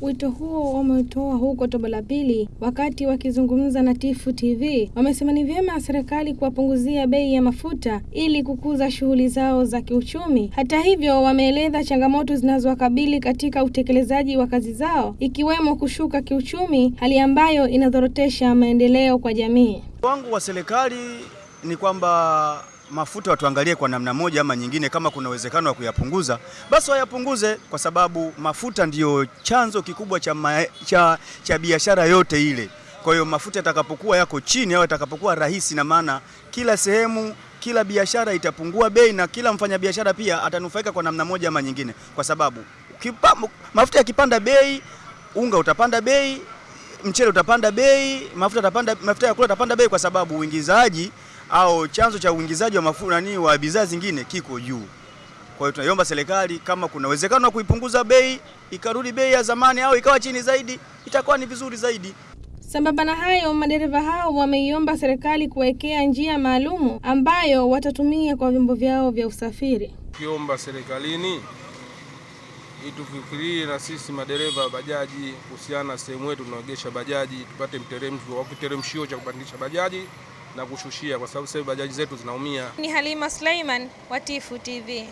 Wito huo wameutoa huko Tobo la Pili wakati wakizungumza na Tifu TV. Wamesema ni vyema serikali kuwapunguzia bei ya mafuta ili kukuza shughuli zao za kiuchumi. Hata hivyo, wameeleza changamoto zinazowakabili katika utekelezaji wa kazi zao ikiwemo kushuka kiuchumi, hali ambayo inadhorotesha maendeleo kwa jamii. Wangu wa serikali ni kwamba mafuta watuangalie kwa namna moja ama nyingine, kama kuna uwezekano wa kuyapunguza basi wayapunguze, kwa sababu mafuta ndiyo chanzo kikubwa cha, ma, cha, cha biashara yote ile. Kwa hiyo mafuta yatakapokuwa yako chini au yatakapokuwa rahisi, na maana kila sehemu, kila biashara itapungua bei na kila mfanyabiashara pia atanufaika kwa namna moja ama nyingine, kwa sababu kipa, mafuta yakipanda bei, unga utapanda bei, mchele utapanda bei, mafuta utapanda, mafuta ya kula utapanda bei, kwa sababu uingizaji au chanzo cha uingizaji wa mafuta nani wa bidhaa zingine kiko juu. Kwa hiyo tunaiomba serikali kama kuna uwezekano wa kuipunguza bei ikarudi bei ya zamani au ikawa chini zaidi, itakuwa ni vizuri zaidi. Sambamba na hayo, madereva hao wameiomba serikali kuwekea njia maalumu ambayo watatumia kwa vyombo vyao vya usafiri. Kiomba serikalini itufikirie na sisi madereva wa bajaji kuhusiana na sehemu yetu tunaogesha bajaji, tupate mteremsho wa kiteremshio cha kupandisha bajaji na kushushia, kwa sababu sasa bajaji zetu zinaumia. Ni Halima Suleiman wa Tifu TV.